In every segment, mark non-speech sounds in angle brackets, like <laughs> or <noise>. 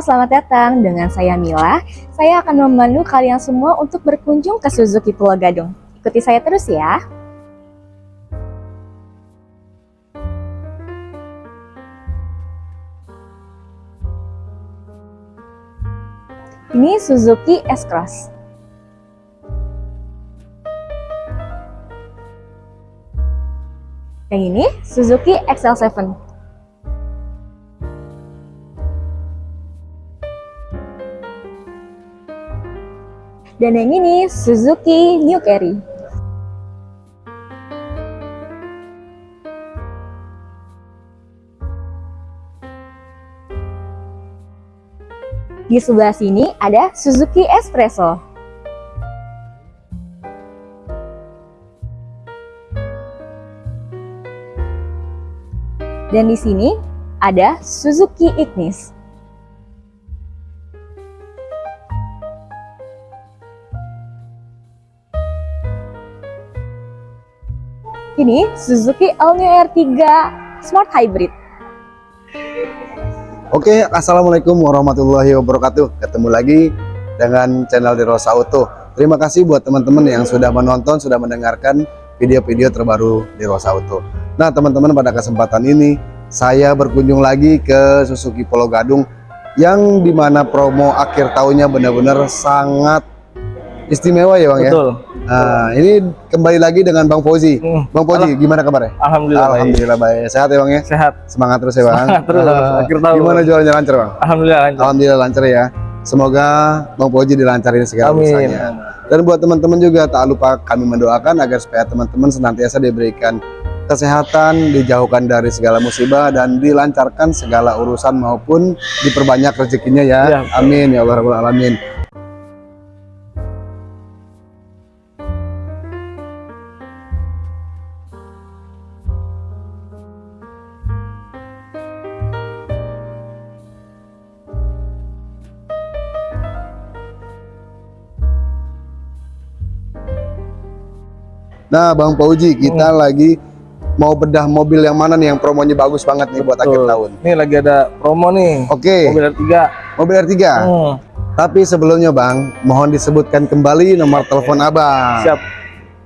Selamat datang. Dengan saya Mila. Saya akan memandu kalian semua untuk berkunjung ke Suzuki Pulau Gadung. Ikuti saya terus ya. Ini Suzuki S-Cross. Yang ini Suzuki XL7. Dan yang ini Suzuki New Carry. Di sebelah sini ada Suzuki Espresso. Dan di sini ada Suzuki Ignis. Ini Suzuki All New R3 Smart Hybrid. Oke, Assalamualaikum warahmatullahi wabarakatuh. Ketemu lagi dengan channel di Rosa Auto. Terima kasih buat teman-teman yang sudah menonton, sudah mendengarkan video-video terbaru di Rosa Auto. Nah, teman-teman pada kesempatan ini saya berkunjung lagi ke Suzuki Pulau Gadung yang di mana promo akhir tahunnya benar-benar sangat istimewa ya Bang ya. Betul. Nah, ini kembali lagi dengan Bang Fauzi. Hmm. Bang Fauzi, gimana kabarnya? Alhamdulillah. Alhamdulillah baik. Sehat ya Bang ya? Sehat. Semangat terus ya Bang. Semangat terus, Ah, akhir tahun. Gimana jualannya lancar Bang? Alhamdulillah lancar. Alhamdulillah lancar ya. Semoga Bang Fauzi dilancarin segala Amin. urusannya. Dan buat teman-teman juga tak lupa kami mendoakan agar supaya teman-teman senantiasa diberikan kesehatan, dijauhkan dari segala musibah dan dilancarkan segala urusan maupun diperbanyak rezekinya ya. Ya. Amin ya Allah rabbul alamin. Nah, Bang Fauzi, kita Hmm. lagi mau bedah mobil yang mana nih yang promonya bagus banget nih buat akhir Betul. tahun. Ini lagi ada promo nih. Oke, Mobil R3. mobil R3. Hmm, Tapi sebelumnya Bang, mohon disebutkan kembali nomor telepon Abang. siap.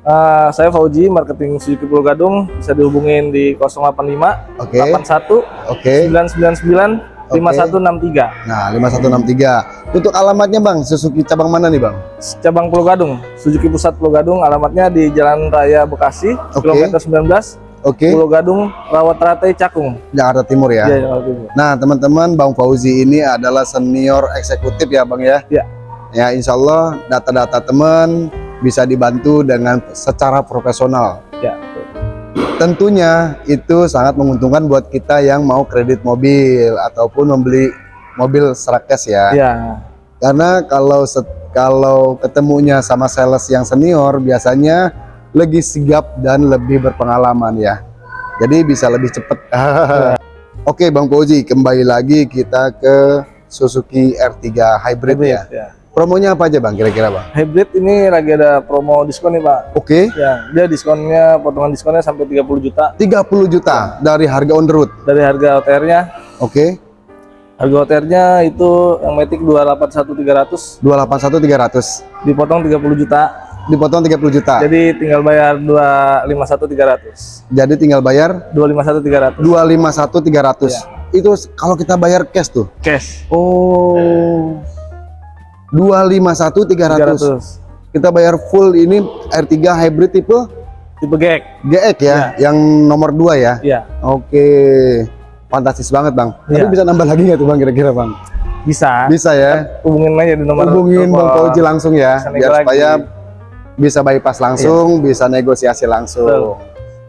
Eh, saya Fauji, marketing Suzuki Pulau Gadung. Bisa dihubungin di 085 Oke. 81 Oke. 999 5163. Nah, 5163. Untuk alamatnya Bang, Suzuki cabang mana nih Bang? Cabang Pulau Gadung, Suzuki Pusat Pulau Gadung. Alamatnya di Jalan Raya Bekasi, Oke. kilometer 19, Oke, Pulau Gadung, Rawat Rate, Cakung. Jakarta Timur ya. Iya, Jakarta Timur. Nah, teman-teman, Bang Fauzi ini adalah senior eksekutif ya Bang ya? Iya. Ya, insya Allah data-data teman bisa dibantu dengan secara profesional. Ya. Tentunya itu sangat menguntungkan buat kita yang mau kredit mobil ataupun membeli mobil secara cash ya. Iya. Karena kalau kalau ketemunya sama sales yang senior biasanya lebih sigap dan lebih berpengalaman ya. Jadi bisa lebih cepat. <laughs> Oke Bang Fauzi, kembali lagi kita ke Suzuki R3 Hybrid, ya. ya. Promonya apa aja Bang kira-kira Bang? Hybrid ini lagi ada promo diskon nih Pak. Oke, Ya, dia diskonnya potongan diskonnya sampai 30 juta 30 juta dari harga on the road. dari harga OTR-nya. Oke, Harga OTR-nya itu yang Matic 281300 281 300. dipotong 30 juta. Dipotong 30 juta. Jadi tinggal bayar 251300. Jadi tinggal bayar 251300 251 300. Ya. Itu kalau kita bayar cash tuh. cash. Oh. 251 300. 300. Kita bayar full ini R3 hybrid tipe Tipe GX. GX ya, yang nomor 2 ya. Iya, Oke. Fantastis banget, Bang. Tapi Iya. bisa nambah lagi nggak tuh, Bang, kira-kira, Bang? bisa. Bisa ya. Hubungin aja di nomor Hubungin. Bang Fauji langsung ya, biar lagi. supaya bisa bypass langsung, bisa negosiasi langsung. Betul.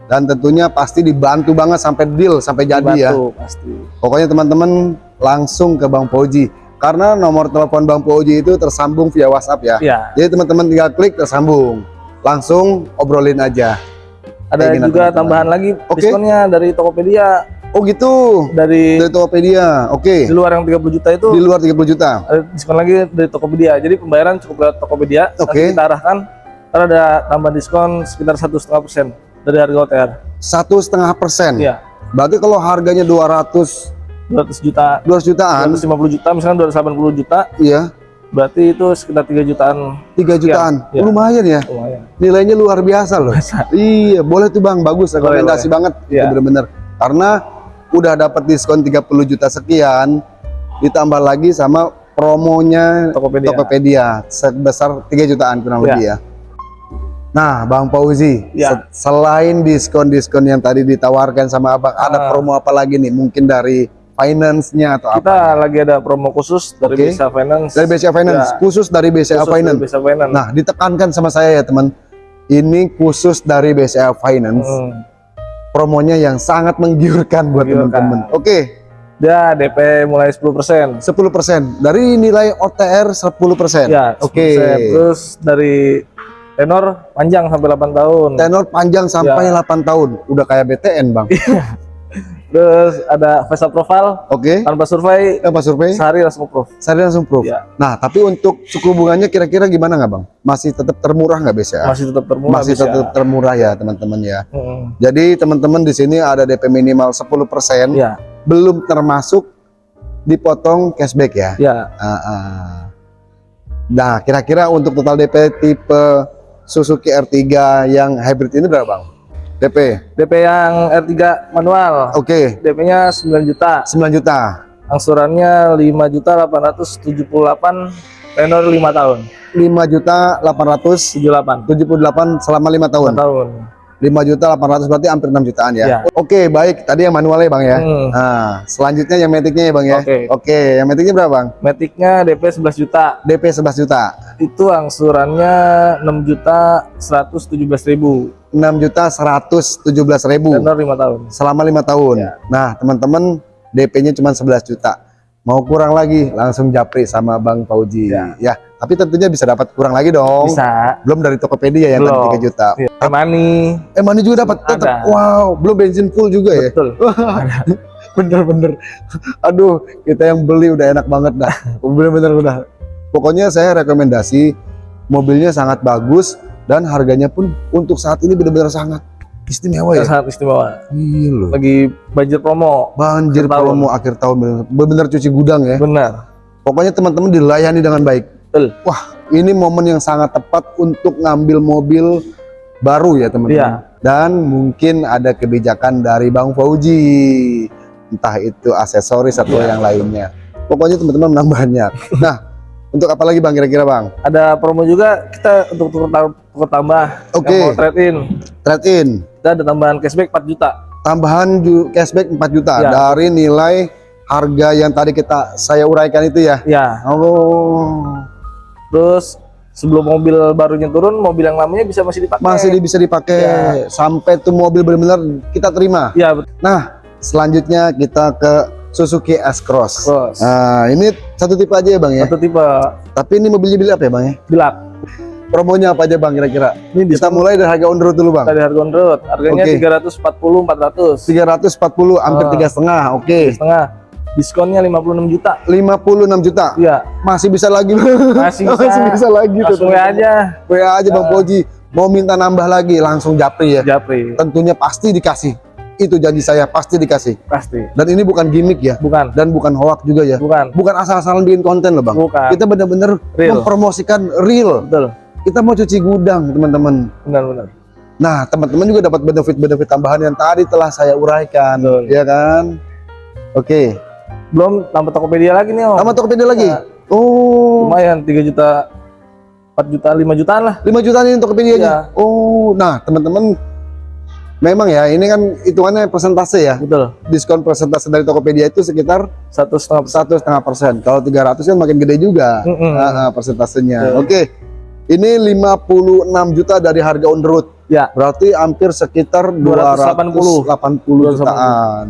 Dan tentunya pasti dibantu banget sampai deal, sampai jadi ya. Dibantu, pasti. Pokoknya teman-teman langsung ke Bang Fauji. Karena nomor telepon Bang Fauji itu tersambung via WhatsApp ya. Iya. Jadi teman-teman tinggal klik tersambung. Langsung obrolin aja. Ada juga teman-teman. tambahan lagi Oke. diskonnya dari Tokopedia Oh gitu. dari Dari Tokopedia. Oke. di luar yang 30 juta itu Di luar 30 juta. ada diskon lagi dari Tokopedia. Jadi pembayaran cukup lewat Tokopedia. Oke. Nanti kita arahkan. Ntar ada tambah diskon sekitar satu setengah persen dari harga OTR. Satu setengah persen. Iya. Berarti kalau harganya 200 200 juta 200 jutaan 250 juta misalkan 280 juta iya berarti itu sekitar 3 jutaan 3 jutaan Iya. lumayan ya lumayan nilainya luar biasa loh Masa? iya boleh tuh bang bagus Boleh, rekomendasi boleh. banget Iya. itu bener-bener karena udah dapat diskon 30 juta sekian ditambah lagi sama promonya Tokopedia Tokopedia sebesar 3 jutaan kurang Iya. lebih ya. Nah, Bang Fauzi, Iya. se- selain diskon-diskon yang tadi ditawarkan sama Abang, ada Ah. promo apa lagi nih? Mungkin dari finance-nya atau kita apa? lagi ada promo khusus dari Oke. Bisa Finance Dari BCA Finance, Ya. khusus dari BCA Khusus dari Finance. Bisa Finance Nah, ditekankan sama saya ya, teman. Ini khusus dari BCA Finance. Hmm. Promonya yang sangat menggiurkan buat teman-teman. Oke, dia DP mulai 10% 10% dari nilai OTR 10%. ya Oke. 10%. terus dari tenor panjang sampai 8 tahun Tenor panjang sampai Ya. 8 tahun. Udah kayak BTN, Bang. <laughs> terus ada face up profile Oke. tanpa survei Apa survei? sehari langsung approve Saya langsung proof. Ya. Nah, tapi untuk suku bunganya kira-kira gimana nggak bang? Masih tetap termurah nggak BCA? masih tetap termurah Masih bisa. tetap termurah ya teman-teman ya. Mm-mm. Jadi teman-teman di sini ada DP minimal 10%, ya belum termasuk dipotong cashback ya. ya Ah, ah. Nah, kira-kira untuk total DP tipe Suzuki R3 yang hybrid ini berapa bang? DP? DP yang R3 manual Oke, DP-nya 9 juta 9 juta. angsurannya 5 juta 878 tenor 5 tahun 5 juta 878 78 selama 5 tahun. 5 tahun 5 juta 800 berarti hampir 6 jutaan ya. Ya. Oke, baik. Tadi yang manualnya Bang ya. Hmm. Nah, selanjutnya yang metiknya ya Bang ya. Oke. Oke, yang metiknya berapa Bang? Matic-nya DP 11 juta DP 11 juta. itu angsurannya 6 juta 117 ribu 6 juta 117 ribu tenor 5 tahun selama 5 tahun. Ya. Nah, teman-teman DP-nya cuma 11 juta. Mau kurang lagi langsung japri sama Bang Fauji. Ya. Ya, tapi tentunya bisa dapat kurang lagi dong. bisa Belum dari Tokopedia yang Belum. tadi 3 juta. ya. Eh, mana juga dapat tetap. Wow, belum bensin full juga ya. betul <laughs> bener-bener aduh kita yang beli udah enak banget dah <laughs> bener-bener udah pokoknya saya rekomendasi mobilnya sangat bagus dan harganya pun untuk saat ini benar-benar sangat istimewa ya. Sangat istimewa. Iya loh. Lagi budget promo. Banjir Akhir tahun. promo akhir tahun bener-bener cuci gudang ya. Benar. Pokoknya teman-teman dilayani dengan baik. Betul. wah ini momen yang sangat tepat untuk ngambil mobil baru ya teman-teman. Iya. dan mungkin ada kebijakan dari Bang Fauji. Entah itu aksesoris atau Iya. yang lainnya. Pokoknya teman-teman menang banyak. <laughs> Nah untuk apa lagi Bang kira-kira Bang? Ada promo juga kita untuk tukar, tukar tambah. Oke. yang mau trade in. Trade in. Kita ada tambahan cashback 4 juta. Tambahan ju- cashback 4 juta. Iya. dari nilai harga yang tadi kita saya uraikan itu ya? Ya. Oh. Terus sebelum mobil barunya turun mobil yang lamanya bisa masih dipakai. Masih bisa dipakai. Ya. sampai tuh mobil benar-benar kita terima. Ya betul nah selanjutnya kita ke Suzuki S-Cross. Nah, ini satu tipe aja ya Bang ya. satu tipe Tapi ini mobilnya bilang apa ya Bang ya? gelap Promonya apa aja Bang kira-kira? ini Kita mulai dari harga on road dulu Bang. dari harga on road harganya Oke. 340 400 340 hampir Ah. tiga setengah. Oke. setengah diskonnya 56 juta 56 juta. iya Masih bisa lagi. Masih <laughs> bisa. Masih bisa lagi tuh. WA aja WA aja Bang Ah. Poji. Mau minta nambah lagi langsung japri ya. Japri Tentunya pasti dikasih. Itu janji saya pasti dikasih. pasti Dan ini bukan gimmick ya. bukan Dan bukan hoax juga ya. bukan Bukan asal-asalan bikin konten loh Bang. bukan Kita benar-benar mempromosikan real. betul Kita mau cuci gudang teman-teman. benar-benar Nah, teman-teman juga dapat benefit-benefit tambahan yang tadi telah saya uraikan, Betul. ya kan? Oke, belum tambah Tokopedia lagi nih om sama Tokopedia lagi. Ya. Oh, lumayan 3 juta 4 juta 5 jutaan lah 5 juta nih Tokopedia aja. Iya. Oh, nah teman-teman, memang ya ini kan hitungannya persentase ya. betul Diskon persentase dari Tokopedia itu sekitar satu setengah satu setengah persen. Kalau 300 kan makin gede juga Mm-mm. ah, ah, persentasenya. Betul. Oke, ini 56 juta dari harga on the road. ya Berarti hampir sekitar 280. 280 jutaan.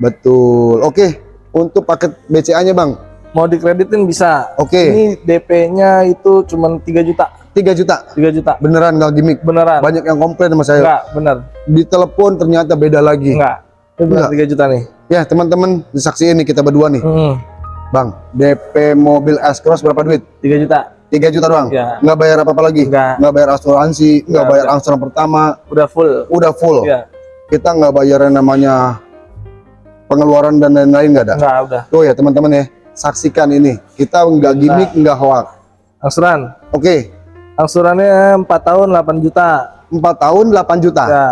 Betul. Oke, untuk paket BCA-nya, Bang. mau dikreditin bisa Oke, ini DP-nya itu cuma 3 juta 3 juta. 3 juta Beneran nggak gimmick. beneran Banyak yang komplain sama saya. enggak bener Di telepon ternyata beda lagi. enggak ini bener 3 juta nih Ya, teman-teman, disaksiin nih kita berdua nih. Mm, Bang, DP mobil S-Cross berapa duit? 3 juta 3 juta doang. Ya. Nggak bayar apa-apa lagi. enggak Nggak bayar asuransi, nggak bayar angsuran pertama, udah full udah full. ya Kita nggak bayar yang namanya pengeluaran dan lain-lain nggak ada. Enggak, udah. Tuh ya teman-teman ya, saksikan ini. Kita nggak gimmick, nggak hoax. Angsuran. Oke, Angsurannya 4 tahun 8 juta. 4 tahun 8 juta, Ya.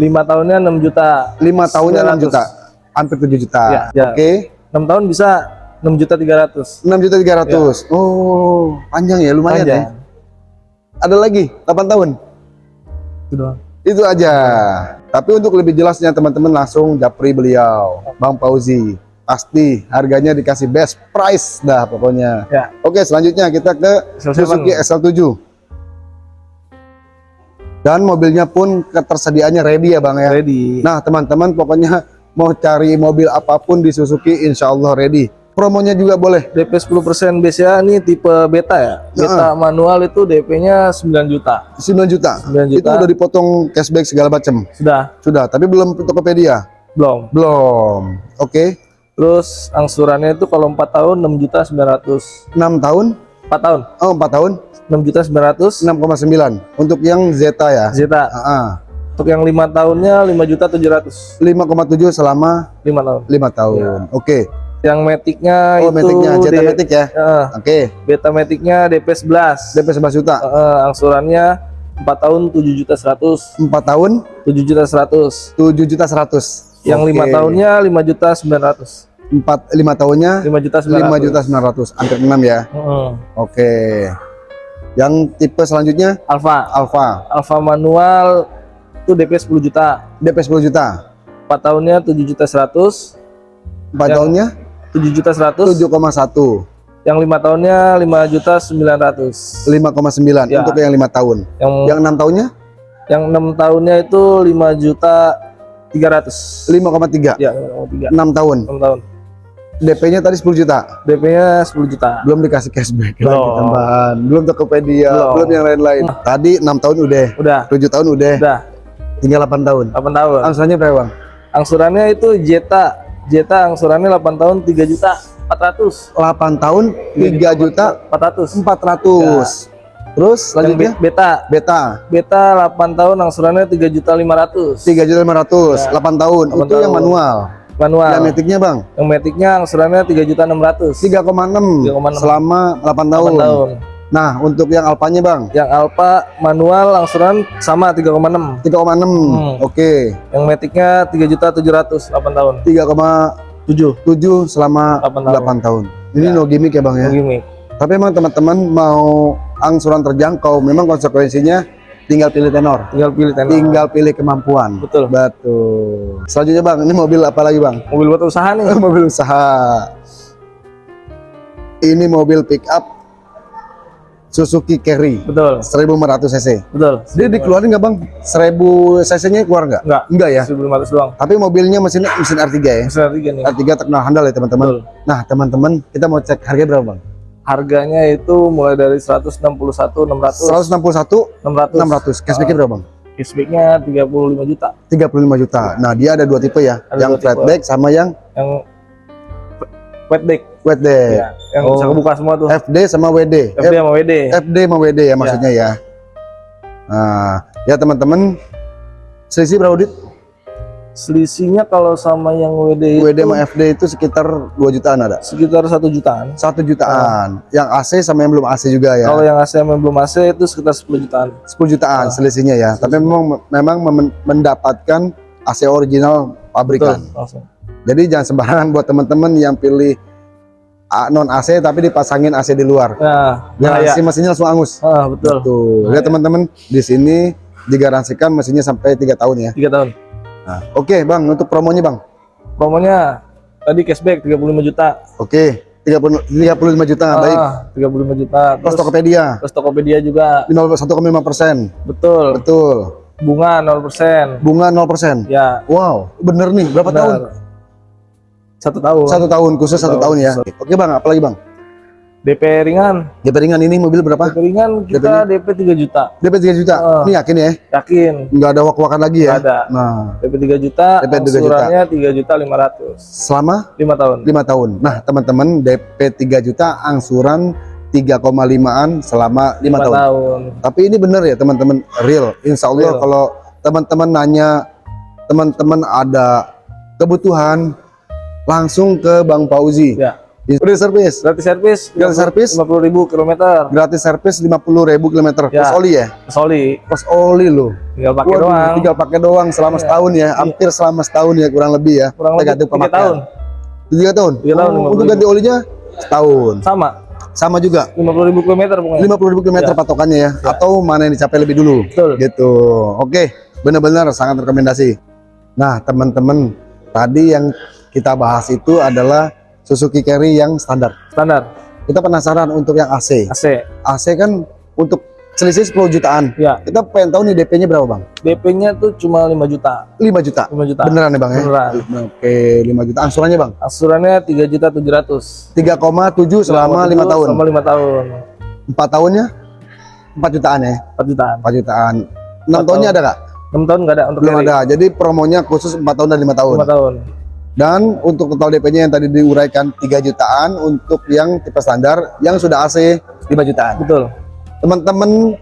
5 tahunnya 6 juta. 5 tahunnya 6 900. juta, hampir 7 juta. Ya, ya. Oke, 6 tahun bisa 6 juta 300. 6 juta 300. Oh, panjang ya, lumayan ya. Panjang. Ada lagi 8 tahun. Itu doang. Itu aja. Tapi untuk lebih jelasnya teman-teman langsung japri beliau, Bang Fauzi. Pasti harganya dikasih best price dah pokoknya. Ya. Oke, selanjutnya kita ke SL7. Suzuki SL7. Dan mobilnya pun ketersediaannya ready ya Bang ya. Ready. Nah, teman-teman pokoknya mau cari mobil apa pun di Suzuki insya Allah ready. Promonya juga boleh. DP 10% BCA ini tipe beta ya. Beta manual itu DP-nya 9 juta. 9 juta. 9 juta. Itu udah dipotong cashback segala macam. Sudah, Sudah, tapi belum Tokopedia. belum. Belum. Oke. Terus angsurannya itu kalau 4 tahun 6 juta 900. 6 tahun. 4 tahun Oh, 4 tahun 6 juta 900. 6,9 untuk yang Zeta ya. Zeta. Ah, ah. Untuk yang 5 tahunnya 5 juta 700. 5,7 selama 5 tahun. 5 tahun. Oke. Yang Matic-nya Oh, itu Matic-nya Zeta Matic ya. Eh, Oke. beta Matic-nya DP 11. DP 11 juta. Eh, angsurannya 4 tahun 7 juta 100. 4 tahun 7 juta 100. 7 juta 100. Yang Oke. 5 tahunnya 5 juta 900. 4 5 tahunnya 5 juta 900. 5 juta 900. Hampir 6 ya. Heeh. Oke. Yang tipe selanjutnya Alfa. Alfa. Alfa manual itu DP 10 juta. DP 10 juta. 4 tahunnya 7 juta 100. 4 Yang- tahunnya 7 juta 100. 7,1. Yang 5 tahunnya 5 juta 900. 5,9 Ya. untuk yang 5 tahun. Yang Yang 6 tahunnya yang 6 tahunnya itu 5 juta 300. 5,3. Ya, 5,3. 6 tahun. 6 tahun. DP-nya tadi 10 juta. DP-nya 10 juta. Belum dikasih cashback lagi Belum. tambahan. Belum Tokopedia, Belum. belum yang lain-lain. Tadi 6 tahun udah, Udah, 7 tahun udah, udah tinggal 8 tahun. 8 tahun. Angsurannya berapa, Bang? Angsurannya itu Jeta. Jeta angsurannya 8 tahun 3 juta 400. 8 tahun 3 juta 400. 400. Terus Yang selanjutnya be- beta. beta Beta 8 tahun angsurannya 3 juta 500. 3 juta 500, Ya. 8 tahun. 8 Itu yang tahun. manual. Manual. Yang metiknya, Bang? Yang metiknya angsurannya 3 juta 600. 3,6 3,6. selama 8 tahun. 8 tahun. Nah, untuk yang alpanya, Bang? Yang Alfa manual angsuran sama 3,6. 3,6. Hmm. Oke. Yang metiknya 3 juta 700 8 tahun. 3,7 7. selama 8 8 tahun. tahun. Ini Ya. no gimmick ya, Bang ya? Gimik. Tapi emang teman-teman mau angsuran terjangkau, memang konsekuensinya tinggal pilih tenor, Tinggal pilih tenor. tinggal pilih kemampuan. Betul. Betul. Selanjutnya bang, ini mobil apa lagi bang? Mobil buat usaha nih. <laughs> mobil usaha. Ini mobil pick up Suzuki Carry Betul. 1500 cc. Betul. Dia dikeluarin nggak bang? 1000 cc-nya keluar nggak? Enggak. Enggak ya. 1500 doang. Tapi mobilnya mesinnya mesin R3 ya. Mesin tiga nih. R3 terkenal handal ya teman-teman. Nah teman-teman kita mau cek harga berapa bang? Harganya itu mulai dari 161 600 161 600 600. cashbacknya berapa bang? Cashbacknya 35 juta. 35 juta. Nah, dia ada dua tipe ya, Ada yang tipe. flatback sama yang Yang wetback. wetback. Ya, yang Oh. bisa kebuka semua tuh. FD sama WD. FD sama WD. FD sama WD ya maksudnya ya. Nah, ya teman-teman, selisih berapa dit? Selisihnya kalau sama yang WD itu WD sama FD itu sekitar 2 jutaan ada. sekitar satu jutaan. Satu jutaan. Yang AC sama yang belum AC juga ya. Kalau yang AC sama yang belum AC itu sekitar 10 jutaan. 10 jutaan Ah. selisihnya ya. Tapi memang memang mem- mendapatkan AC original pabrikan. Betul. Jadi jangan sembarangan buat teman-teman yang pilih non AC tapi dipasangin AC di luar. Nah, bahaya. si mesinnya langsung angus. Ah, betul. Tuh, lihat teman-teman di sini digaransikan mesinnya sampai tiga tahun ya. Tiga tahun. Nah, Oke bang, untuk promonya bang. Promonya tadi cashback 35 juta. Oke, 30, 35 juta, Ah, baik. 35 juta. Terus Terus, Tokopedia terus Tokopedia juga 1,5 persen, betul. betul. Bunga 0%. Bunga 0 persen. Ya, Wow, bener nih. Berapa benar. tahun? Satu tahun. Satu tahun, khusus satu Satu tahun ya. tahun. Oke bang, apalagi bang? DP ringan. DP ringan ini mobil berapa? DP ringan kita DP 3 juta. DP 3 juta. Ah. Ini yakin ya? Yakin. Nggak ada wak-wakan lagi ya? Nggak ada. Nah, DP 3 juta, DP 3 juta. angsurannya 3 juta 500. selama 5 tahun. 5 tahun. Nah, teman-teman DP 3 juta angsuran 3,5an selama 5 5 tahun. tahun. Tapi ini bener ya teman-teman, real. Insya Allah Real. kalau teman-teman nanya, teman-teman ada kebutuhan langsung ke Bang Fauzi. Ya. Udah servis. Gratis servis. Gratis servis? 50 ribu kilometer. Gratis servis 50.000 km Ya. plus oli ya. Soli. Plus oli lo. Tinggal pakai Waduh, doang. Tinggal pakai doang selama Iya. setahun ya. Hampir selama setahun ya kurang lebih ya. Kurang lebih Tergantung 3 pemakaian. tahun. Tiga tahun. Tiga tahun, Oh, 50.000. untuk ganti olinya setahun. Sama. Sama juga. 50 ribu kilometer pokoknya. 50.000 km Ya. patokannya ya. Atau mana yang dicapai lebih dulu. Betul. Gitu. Oke, benar-benar sangat rekomendasi. Nah, teman-teman, tadi yang kita bahas itu adalah Suzuki Carry yang standar. Standar. Kita penasaran untuk yang AC. AC. AC kan untuk selisih 10 jutaan. Ya. Kita pengen tahu nih DP-nya berapa, Bang? DP-nya tuh cuma 5 juta. 5 juta. 5 juta. Beneran ya, Bang ya? Beneran. Oke, 5 juta. Angsurannya, Bang? Asurannya 3 juta 700. 3,7 selama 5 tahun. Selama 5 tahun. 4 tahunnya 4 jutaan ya? 4 jutaan. 4 jutaan. 6 Empat tahunnya tahun. ada nggak? 6 tahun nggak ada untuk Belum carry. ada. Jadi promonya khusus 4 tahun dan 5 tahun. 5 tahun. Dan untuk total DP-nya yang tadi diuraikan 3 jutaan untuk yang tipe standar yang sudah AC 5 jutaan. Betul. Teman-teman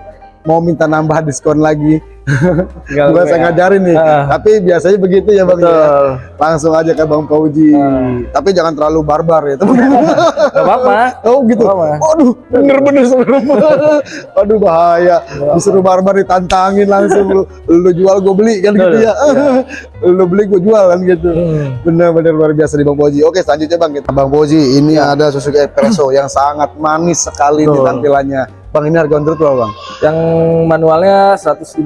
mau minta nambah diskon lagi. WA. saya ngajarin nih. Ah. Tapi biasanya begitu ya Bang ya. Langsung aja ke Bang Fauji. Ah. Tapi jangan terlalu barbar ya teman-teman. <laughs> Gak apa-apa. Oh gitu. Gak apa-apa. Waduh, bener-bener serem. <laughs> Waduh bahaya. Disuruh barbar ditantangin langsung lu, <laughs> lu jual gue beli kan gitu ya. lu beli gue jual kan gitu. Hmm. Bener-bener luar biasa di Bang Boji. Oke selanjutnya Bang kita Bang Boji ini ada Suzuki Espresso <coughs> yang sangat manis sekali di tampilannya. Bang ini harga on berapa Bang? Yang manualnya 155,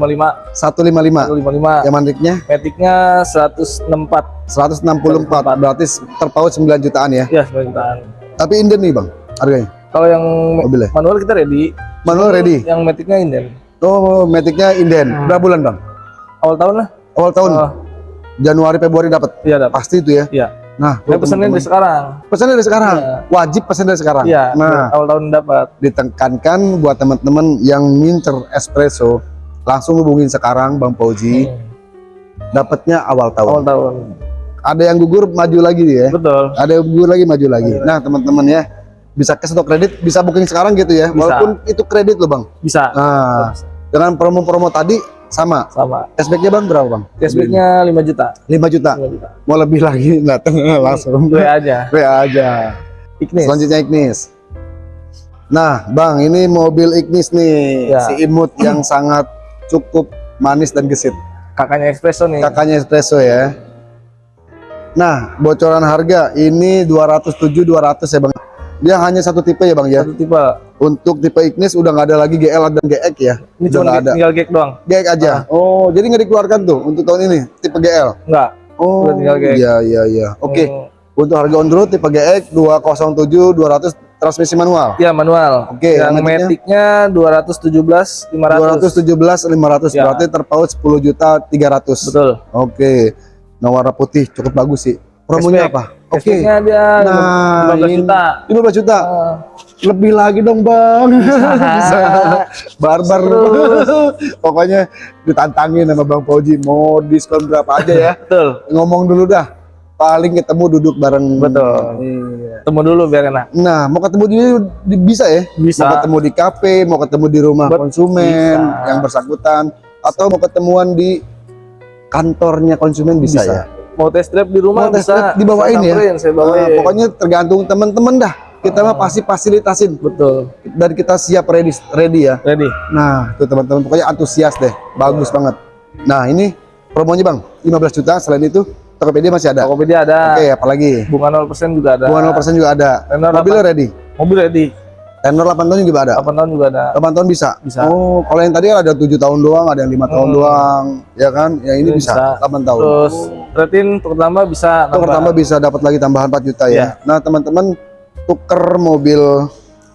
155. 155. Yang maniknya Maticnya 164. 164 berarti terpaut 9 jutaan ya. Ya, 9 jutaan. Tapi inden nih Bang harganya. Kalau yang Mobilnya. manual kita ready. Manual ready. Yang Maticnya inden. Oh, maticnya inden. Hmm. Berapa bulan Bang? Awal tahun lah. Awal tahun. Oh, Januari Februari dapat. iya dapat. Pasti itu ya. Iya. Nah, Saya pesennya dari sekarang. pesan dari sekarang. Iya. Wajib pesan dari sekarang. Iya, Nah, awal tahun dapat. ditekankan buat teman-teman yang ngincer espresso langsung hubungin sekarang Bang Fauzi. Hmm. Dapatnya awal tahun. Awal tahun. Ada yang gugur maju lagi ya. Betul. Ada yang gugur lagi maju lagi. Nah, teman-teman ya bisa cash atau kredit bisa booking sekarang gitu ya. Bisa. Walaupun itu kredit loh, Bang. Bisa. Nah, dengan promo-promo tadi sama. Sama. Cashbacknya Bang berapa, Bang? Cashbacknya 5 juta. 5 juta. 5 juta. Mau lebih lagi <laughs> datang langsung. Gue aja. <laughs> WA aja. Ignis. Selanjutnya Ignis. Nah, Bang, ini mobil Ignis nih, Ya. si imut yang <clears throat> sangat cukup manis dan gesit. Kakaknya Espresso nih. Kakaknya espresso ya. Nah, bocoran harga ini 207 200 ya, Bang. Dia hanya satu tipe ya, Bang ya. Satu tipe. Untuk tipe Ignis udah nggak ada lagi GL dan GX ya. Ini udah cuma ada. tinggal gag doang. GX aja. Oh, jadi nggak dikeluarkan tuh untuk tahun ini tipe GL. Enggak. Oh, Udah tinggal GX. iya iya iya. Oke. Hmm. Untuk harga on the road tipe GX 207 200 transmisi manual. Ya manual. Oke, Yang Maticnya? Maticnya 217 500. 217 500 Ya. berarti terpaut 10 juta 300. Betul. Oke. Nah, warna putih cukup bagus sih. Promonya Cashback. apa? Oke. Cashbacknya dia Nah, 15 ini- juta. 15 juta. Ah. Lebih lagi dong, Bang. Bisa. <laughs> Barbar. Pokoknya ditantangin sama Bang Fauji mau diskon berapa aja ya. Betul. Ngomong dulu dah. Paling ketemu duduk bareng. Betul. Iya. Temu dulu biar enak. Nah, mau ketemu di, di- bisa ya? Bisa. Mau ketemu di kafe, mau ketemu di rumah Bet- konsumen bisa. yang bersangkutan, atau mau ketemuan di kantornya konsumen bisa, Bisa. ya. Mau test drive di rumah Mau test bisa. drive dibawain Saya ya? Saya bawain. Nah, pokoknya tergantung teman-teman dah. Kita mah pasti fasilitasin betul. dan kita siap ready ready ya. Ready. Nah, tuh teman-teman pokoknya antusias deh. Bagus banget. Nah, ini promonya Bang, 15 juta. Selain itu Tokopedia masih ada. Oke, Tokopedia ada. apalagi? Bunga 0% juga ada. Bunga 0% juga ada. Tenor Mobilnya ready. Mobil ready. Tenor 8 tahun juga ada. 8 tahun juga ada. 8 tahun bisa. Bisa. Oh, kalau yang tadi kan ada 7 tahun doang, ada yang lima tahun Hmm. doang, ya kan? Ya ini Ini bisa, bisa. 8 tahun. Terus rating terutama bisa nambah. tambah bisa dapat lagi tambahan 4 juta ya. Iya. Nah, teman-teman tuker mobil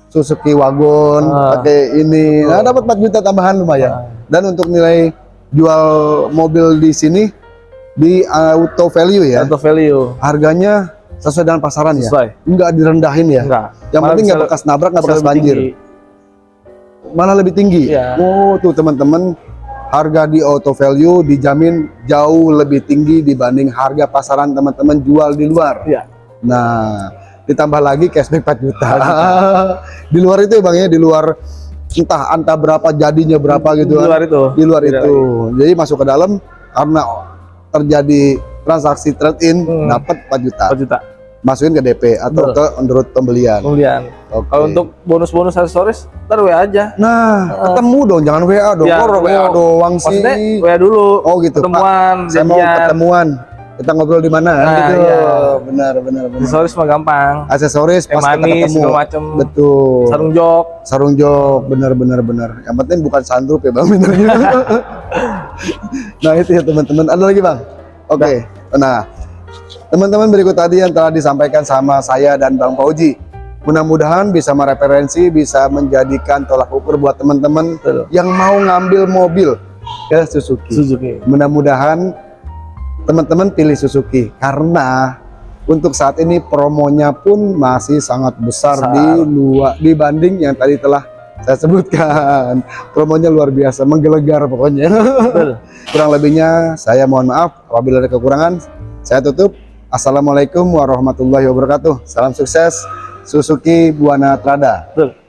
Suzuki Wagon Ah. pakai ini. Nah, dapat 4 juta tambahan lumayan. Ah. Dan untuk nilai jual mobil di sini di auto value ya. Atau value. Harganya sesuai dengan pasaran ya. Sesuai. Enggak direndahin ya. Enggak. Yang Malah penting bisa- nggak bekas nabrak, nggak bisa bekas banjir. tinggi. Malah lebih tinggi. Iya. Oh, tuh teman-teman, harga di auto value dijamin jauh lebih tinggi dibanding harga pasaran teman-teman jual di luar. Iya. Nah, ditambah lagi cashback 4 juta. <laughs> di luar itu ya Bang ya, di luar entah entah berapa jadinya berapa gitu Di kan. luar itu. Di luar itu. Jadi masuk ke dalam karena terjadi transaksi trade in Hmm. dapat 4 juta. 4 juta Masukin ke DP atau Betul. ke menurut pembelian. kemudian. Oke. Kalau untuk bonus-bonus aksesoris, ntar WA aja. Nah, ketemu dong, jangan WA dong. Ya, Kok WA ketemu. doang sih? WA dulu. Oh gitu, Pak. Ketemuan, Saya mau ketemuan. Kita ngobrol di mana? Nah, gitu. iya. Benar, benar, benar. Aksesoris mah gampang. Aksesoris pas kita manis, ketemu. segala macem. Betul. Sarung jok. sarung jok bener bener bener yang penting bukan sandrup ya bang benernya <laughs> <laughs> nah itu ya teman-teman. Ada lagi bang? Oke. Nah teman-teman berikut tadi yang telah disampaikan sama saya dan bang Fauji. Mudah-mudahan bisa mereferensi bisa menjadikan tolak ukur buat teman-teman yang mau ngambil mobil ke Suzuki. Suzuki. mudah-mudahan teman-teman pilih Suzuki karena untuk saat ini promonya pun masih sangat besar Besar. di luar dibanding yang tadi telah saya sebutkan. Promonya luar biasa menggelegar pokoknya. Betul. <laughs> kurang lebihnya saya mohon maaf. Apabila ada kekurangan saya tutup. Assalamualaikum warahmatullahi wabarakatuh. Salam sukses Suzuki Buana Trada. Betul.